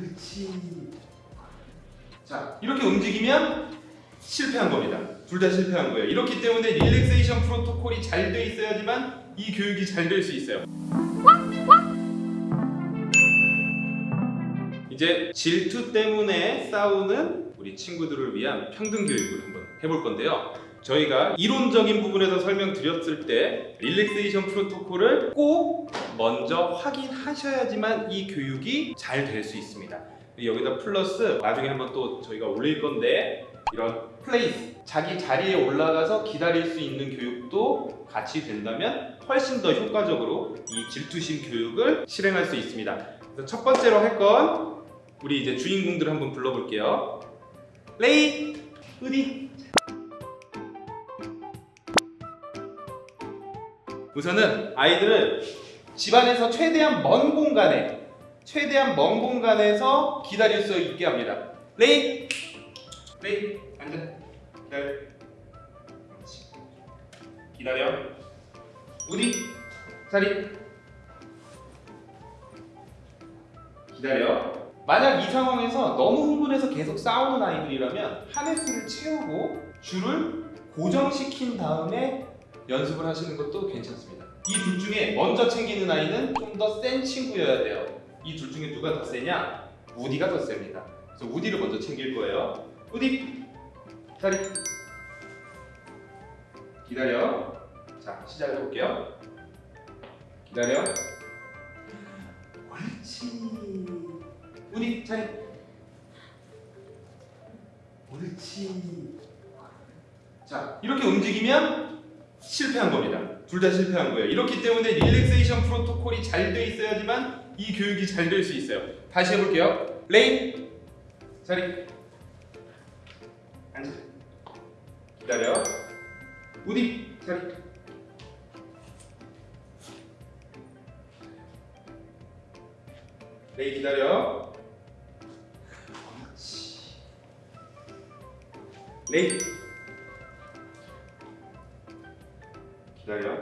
옳지. 자, 이렇게 움직이면 실패한 겁니다. 둘 다 실패한 거예요. 이렇기 때문에 릴렉세이션 프로토콜이 잘 돼 있어야지만 이 교육이 잘 될 수 있어요. 이제 질투 때문에 싸우는 우리 친구들을 위한 평등 교육을 한번 해볼 건데요. 저희가 이론적인 부분에서 설명드렸을 때 릴렉세이션 프로토콜을 꼭 먼저 확인하셔야지만 이 교육이 잘 될 수 있습니다. 여기다 플러스 나중에 한번 또 저희가 올릴 건데 이런 place 자기 자리에 올라가서 기다릴 수 있는 교육도 같이 된다면 훨씬 더 효과적으로 이 질투심 교육을 실행할 수 있습니다. 그래서 첫 번째로 할 건 우리 이제 주인공들 한번 불러볼게요. 레이, 우디. 우선은 아이들을 집안에서 최대한 먼 공간에 최대한 먼 공간에서 기다릴 수 있게 합니다. 레이, 레이, 앉아. 기다려. 그렇지. 기다려. 우디, 자리. 기다려. 만약 이 상황에서 너무 흥분해서 계속 싸우는 아이들이라면 한 횟수를 채우고 줄을 고정시킨 다음에 연습을 하시는 것도 괜찮습니다. 이 둘 중에 먼저 챙기는 아이는 좀 더 센 친구여야 돼요. 이 둘 중에 누가 더 세냐? 우디가 더 셉니다. 그래서 우디를 먼저 챙길 거예요. 우디, 자리. 기다려. 자, 시작해 볼게요. 기다려. 옳지. 우디, 자리. 옳지. 자, 이렇게 움직이면 실패한 겁니다. 둘 다 실패한 거예요. 이렇기 때문에 relaxation protocol이 잘 돼 있어야지만 이 교육이 잘 될 수 있어요. 다시 해볼게요. 레인, 자리, 앉아, 기다려, 우디, 자리. 레인 기다려. 그렇지. 레인. 기다려.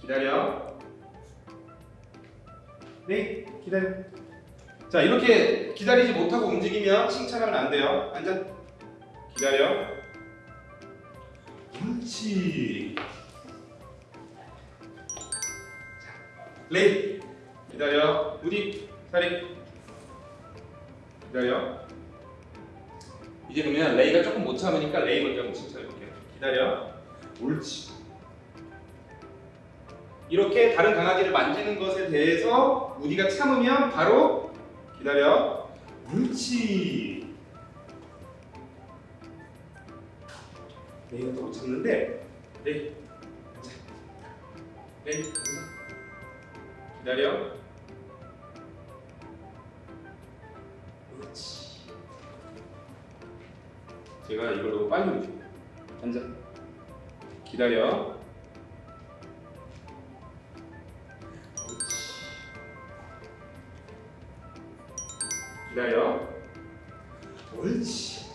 기다려. 네, 기다려. 자, 이렇게 기다리지 못하고 움직이면 칭찬하면 안 돼요. 앉아. 기다려. 그렇지. 자, 레이. 기다려. 우디. 자리. 기다려. 이제 그러면 레이가 조금 못 참으니까 레이 먼저 한번 칭찬해볼게요. 기다려. 옳지. 이렇게 다른 강아지를 만지는 것에 대해서 우디가 참으면 바로 기다려. 옳지. 레이가 또 못 참는데 레이. 레이. 기다려. 옳지. 제가 이걸 너무 빨리 움직여요. 앉아. 기다려. 옳지. 기다려. 옳지.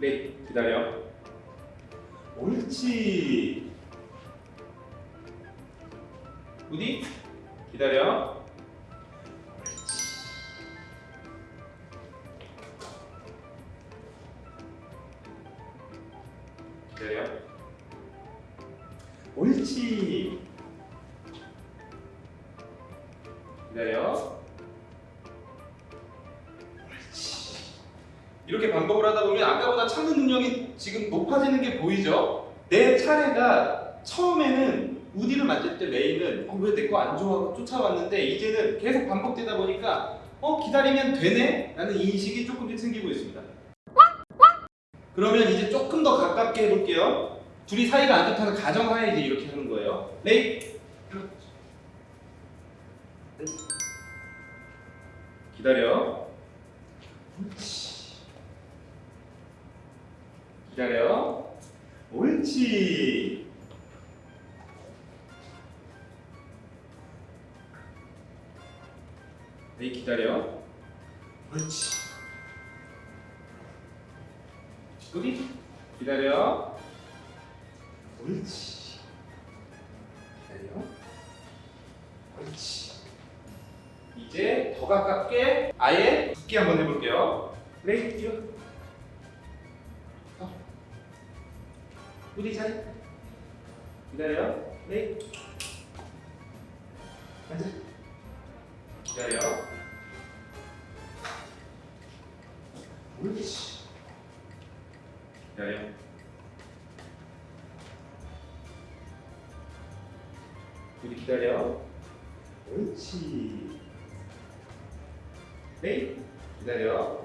네, 기다려. 옳지. 우디? 기다려. 기다려. 옳지. 기다려. 옳지. 이렇게 반복을 하다 보면 아까보다 참는 능력이 지금 높아지는 게 보이죠? 내 차례가 처음에는 우디를 만질 때 레이는 어, 왜내 거 안 좋아하고 쫓아왔는데 이제는 계속 반복되다 보니까 어 기다리면 되네 라는 인식이 조금씩 생기고 있습니다. 그러면 이제 조금 더 가깝게 해볼게요. 둘이 사이가 안 좋다는 가정하에 이제 이렇게 하는 거예요. 레이. 기다려. 옳지. 기다려. 옳지. 레이 기다려. 옳지. 소리 기다려. 옳지. 기다려. 옳지. 이제 더 가깝게 아예 붓기 한번 해볼게요. 그래 뛰어 어. 우리 잘 기다려. 네. 앉아 기다려. 기다려. 우리 기다려. 옳지. 레이. 기다려.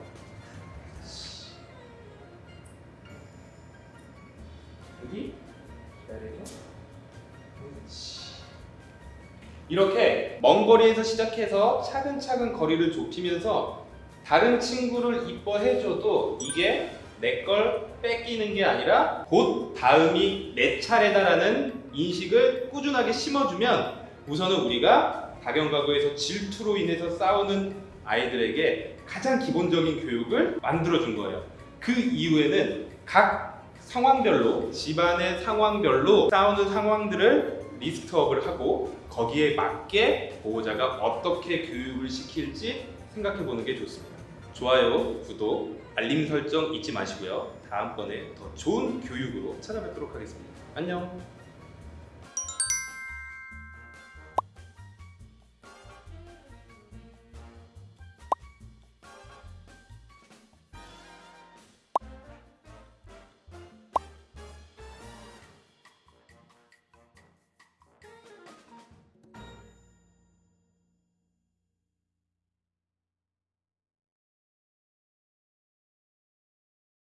여기 기다려. 옳지. 이렇게 먼 거리에서 시작해서 차근차근 거리를 좁히면서 다른 친구를 이뻐해줘도 이게 내 걸 뺏기는 게 아니라 곧 다음이 내 차례다라는 인식을 꾸준하게 심어주면 우선은 우리가 다경가구에서 질투로 인해서 싸우는 아이들에게 가장 기본적인 교육을 만들어준 거예요. 그 이후에는 각 상황별로 집안의 상황별로 싸우는 상황들을 리스트업을 하고 거기에 맞게 보호자가 어떻게 교육을 시킬지 생각해 보는 게 좋습니다. 좋아요, 구독, 알림 설정 잊지 마시고요. 다음번에 더 좋은 교육으로 찾아뵙도록 하겠습니다. 안녕.